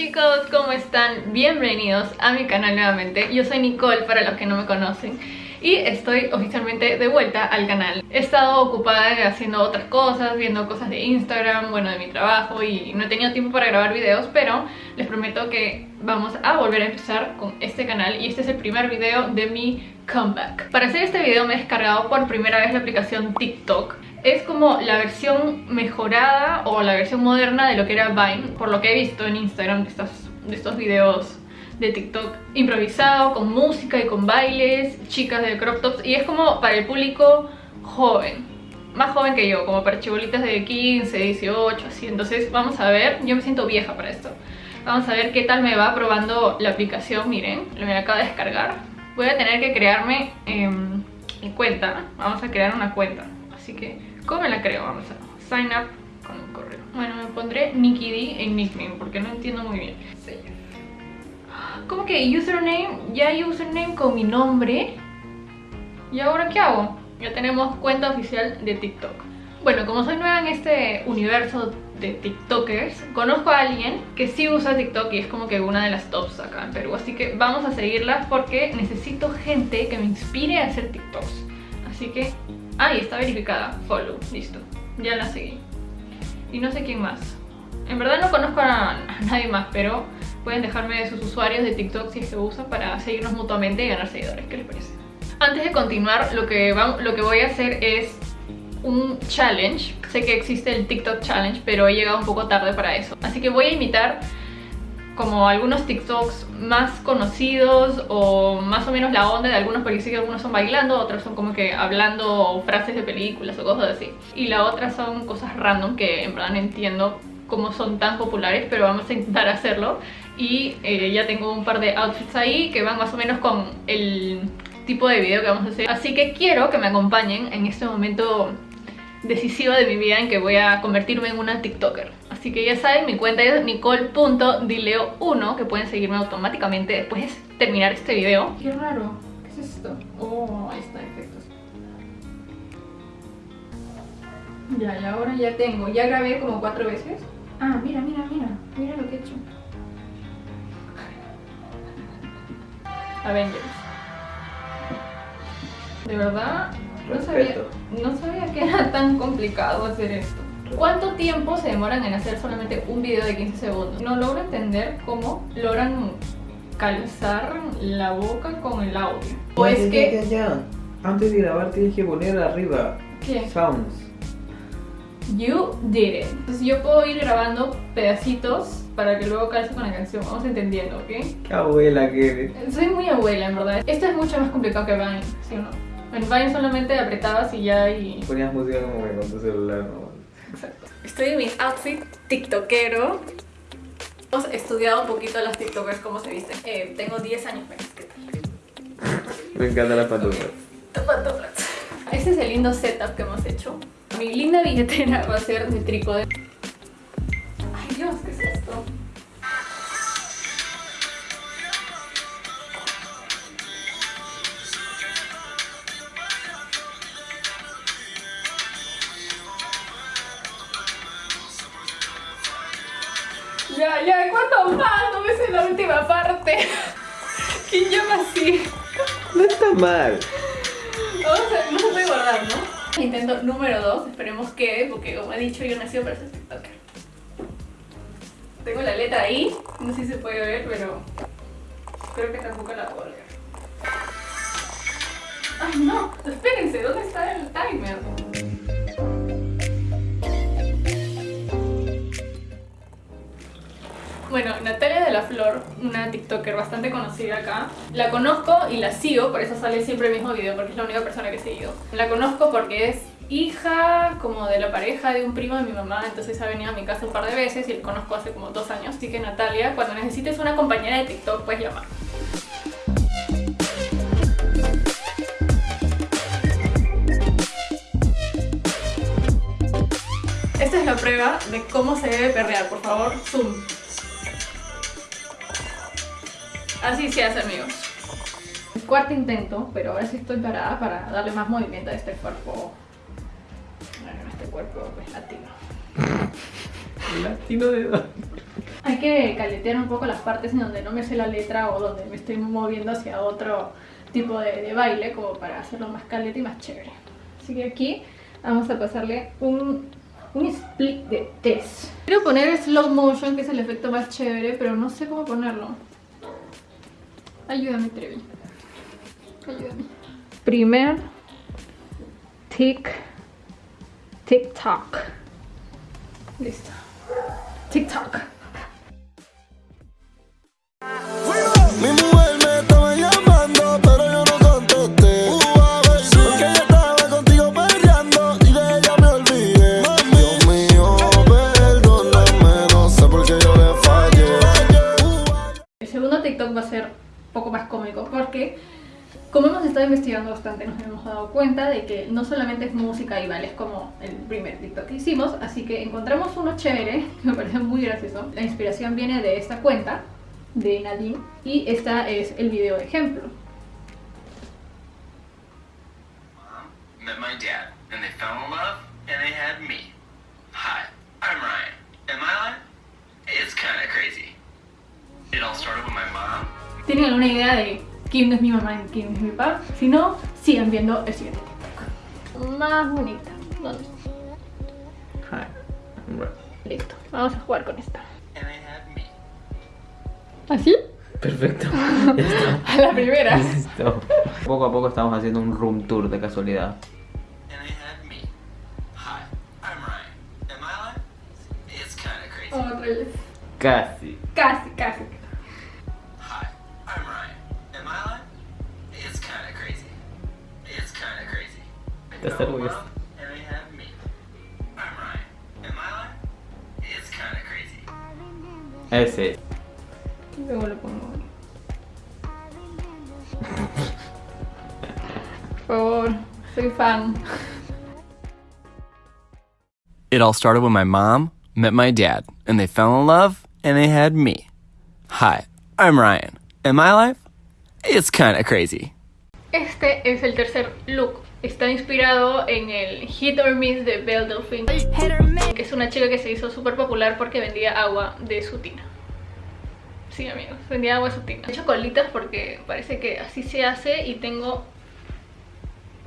chicos, ¿cómo están? Bienvenidos a mi canal nuevamente Yo soy Nicole para los que no me conocen y estoy oficialmente de vuelta al canal. He estado ocupada haciendo otras cosas, viendo cosas de Instagram, bueno, de mi trabajo y no he tenido tiempo para grabar videos, pero les prometo que vamos a volver a empezar con este canal y este es el primer video de mi comeback. Para hacer este video me he descargado por primera vez la aplicación TikTok. Es como la versión mejorada o la versión moderna de lo que era Vine, por lo que he visto en Instagram de estos, de estos videos de TikTok improvisado, con música y con bailes, chicas de crop tops y es como para el público joven, más joven que yo, como para chibolitas de 15, 18, así, entonces vamos a ver, yo me siento vieja para esto, vamos a ver qué tal me va probando la aplicación, miren, lo me acaba de descargar, voy a tener que crearme mi cuenta, vamos a crear una cuenta, así que, ¿cómo me la creo? Vamos a sign up con un correo, bueno, me pondré Nikki D en nickname porque no entiendo muy bien, como que username, ya hay username con mi nombre. ¿Y ahora qué hago? Ya tenemos cuenta oficial de TikTok. Bueno, como soy nueva en este universo de TikTokers Conozco a alguien que sí usa TikTok y es como que una de las tops acá en Perú. Así que vamos a seguirla porque necesito gente que me inspire a hacer TikToks. Así que... Ahí está verificada, follow, listo Ya la seguí Y no sé quién más En verdad no conozco a nadie más, pero Pueden dejarme sus usuarios de TikTok si se usa para seguirnos mutuamente y ganar seguidores. ¿Qué les parece? Antes de continuar, lo que, lo que voy a hacer es un challenge. Sé que existe el TikTok Challenge, pero he llegado un poco tarde para eso. Así que voy a imitar como algunos TikToks más conocidos o más o menos la onda de algunos porque sí que algunos son bailando, otros son como que hablando frases de películas o cosas así. Y la otra son cosas random que en verdad no entiendo cómo son tan populares, pero vamos a intentar hacerlo. Y eh, ya tengo un par de outfits ahí que van más o menos con el tipo de video que vamos a hacer. Así que quiero que me acompañen en este momento decisivo de mi vida en que voy a convertirme en una tiktoker así que ya saben, mi cuenta es nicole.dileo1 que pueden seguirme automáticamente después de terminar este video. Qué raro, ¿qué es esto? oh, ahí está, efectos. Ya, y ahora ya tengo, ya grabé como cuatro veces ah, mira, mira, mira, mira lo que he hecho. Avengers. De verdad, no sabía, no sabía que era tan complicado hacer esto. ¿Cuánto tiempo se demoran en hacer solamente un video de 15 segundos? No logro entender cómo logran calzar la boca con el audio. O es que... Ya, Antes de grabar tienes que poner arriba ¿Qué? Sounds. You did it. Entonces yo puedo ir grabando pedacitos para que luego calce con la canción. Vamos entendiendo, ¿ok? Qué abuela que eres. Soy muy abuela, en verdad. Esto es mucho más complicado que Vine, ¿sí o no? En Vine solamente apretabas y ya y... Ponías música como que con tu celular, ¿no? Exacto. Estoy en mi outfit tiktokero. Hemos estudiado un poquito las tiktokers, cómo se visten. Eh, tengo 10 años menos que Me encantan las pantuflas. Las pantuflas. Este es el lindo setup que hemos hecho. Mi linda billetera va a ser de trípode. Ay Dios, ¿qué Ya, ya, ¿cuánto más? No me sé la última parte. ¿Quién llama así? No está mal. Vamos a, no se puede guardar, ¿no? Intento número 2, esperemos que, porque como he dicho, yo nací para ser TikToker. Tengo la letra ahí, no sé si se puede ver, pero creo que tampoco la puedo leer. ¡Ay, no! Espérense, ¿dónde está el timer? Bueno, Natalia de la Flor, una tiktoker bastante conocida acá La conozco y la sigo, por eso sale siempre el mismo video Porque es la única persona que he seguido. La conozco porque es hija como de la pareja de un primo de mi mamá Entonces ha venido a mi casa un par de veces y la conozco hace como dos años. Así que Natalia, cuando necesites una compañera de tiktok puedes llamar. Esta es la prueba de cómo se debe perrear, por favor, zoom Así se hace, amigos. Cuarto intento, pero ahora sí estoy parada para darle más movimiento a este cuerpo. Bueno, este cuerpo pues latino. ¿Latino de dónde? Hay que caletear un poco las partes en donde no me sé la letra o donde me estoy moviendo hacia otro tipo de, de baile como para hacerlo más caleta y más chévere. Así que aquí vamos a pasarle un, un split de test. Quiero poner slow motion, que es el efecto más chévere, pero no sé cómo ponerlo. Ayúdame, Trevi. Ayúdame. Primer tic, TikTok. Listo. TikTok. Como hemos estado investigando bastante nos hemos dado cuenta de que no solamente es música y bailes como el primer TikTok que hicimos, así que encontramos uno chévere que me parece muy gracioso. La inspiración viene de esta cuenta de Nadine y esta es el video de ejemplo. met my dad, and they fell in love, and they had me. Hi, I'm Ryan, and my life, it's kind of crazy. It all started with my mom. ¿Tienen alguna idea de quién es mi mamá y quién es mi papá? Si no, sigan viendo el siguiente TikTok. Más bonita. ¿Dónde? Hi. I'm right. Listo. Vamos a jugar con esta. ¿Así? Perfecto. Ya está. A la primera. Listo. Poco a poco estamos haciendo un room tour de casualidad. Otra vez. Casi. Casi, casi. They Estás fell in orgulloso. love, and they had me. I'm Ryan, and my life, it's kind of crazy. Ese. Luego lo pongo. Por favor, soy fan. It all started when my mom met my dad, and they fell in love, and they had me. Hi, I'm Ryan, and my life, it's kind of crazy. Este es el tercer look. Está inspirado en el Hit or Miss de Belle Delphine, que es una chica que se hizo súper popular porque vendía agua de su tina. Sí, amigos, vendía agua de su tina. He hecho colitas porque parece que así se hace y tengo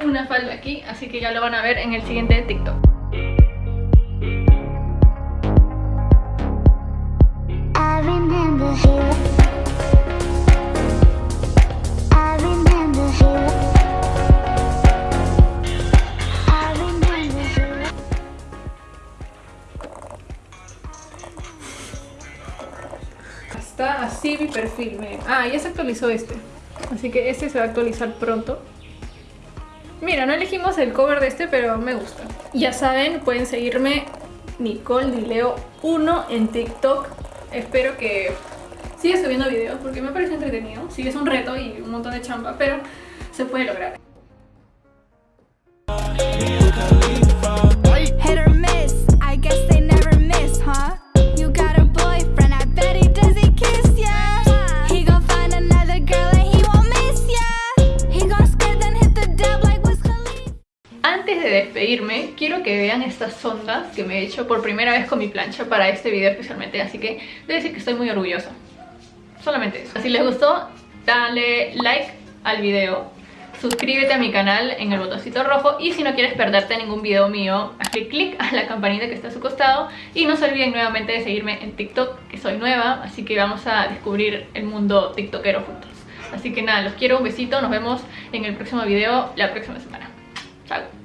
una falda aquí, así que ya lo van a ver en el siguiente TikTok. Está así mi perfil, miren. Ah, ya se actualizó este. Así que este se va a actualizar pronto. Mira, no elegimos el cover de este, pero me gusta. Ya saben, pueden seguirme Nicole Dileo 1 en TikTok. Espero que siga subiendo videos porque me parece entretenido. Sí, es un reto y un montón de chamba, pero se puede lograr. Quiero que vean estas ondas que me he hecho por primera vez con mi plancha para este video especialmente, así que debo decir que estoy muy orgullosa. Solamente eso. Si les gustó, dale like al video, suscríbete a mi canal en el botoncito rojo y si no quieres perderte ningún video mío, hazle clic a la campanita que está a su costado y no se olviden nuevamente de seguirme en TikTok, que soy nueva, así que vamos a descubrir el mundo tiktokero juntos. Así que nada, los quiero, un besito, nos vemos en el próximo video la próxima semana. Chao.